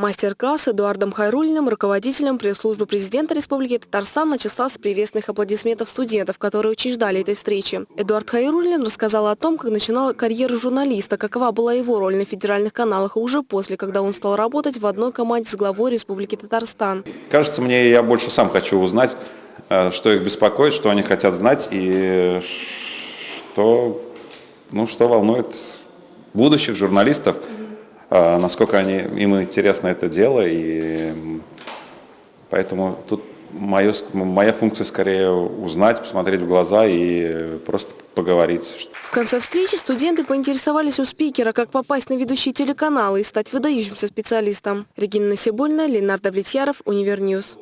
Мастер-класс Эдуардом Хайрулиным, руководителем пресс-службы президента Республики Татарстан, начался с приветственных аплодисментов студентов, которые очень ждали этой встречи. Эдуард Хайрулин рассказал о том, как начинал карьеру журналиста, какова была его роль на федеральных каналах, и уже после, когда он стал работать в одной команде с главой Республики Татарстан. Кажется мне, я больше сам хочу узнать, э, что их беспокоит, что они хотят знать и что, ну, что волнует будущих журналистов. А, насколько они, им интересно это дело, и поэтому тут мое, моя функция скорее узнать, посмотреть в глаза и просто поговорить. В конце встречи студенты поинтересовались у спикера, как попасть на ведущие телеканалы и стать выдающимся специалистом. Регина Насибуллина, Ленар Давлетьяров, Univer News.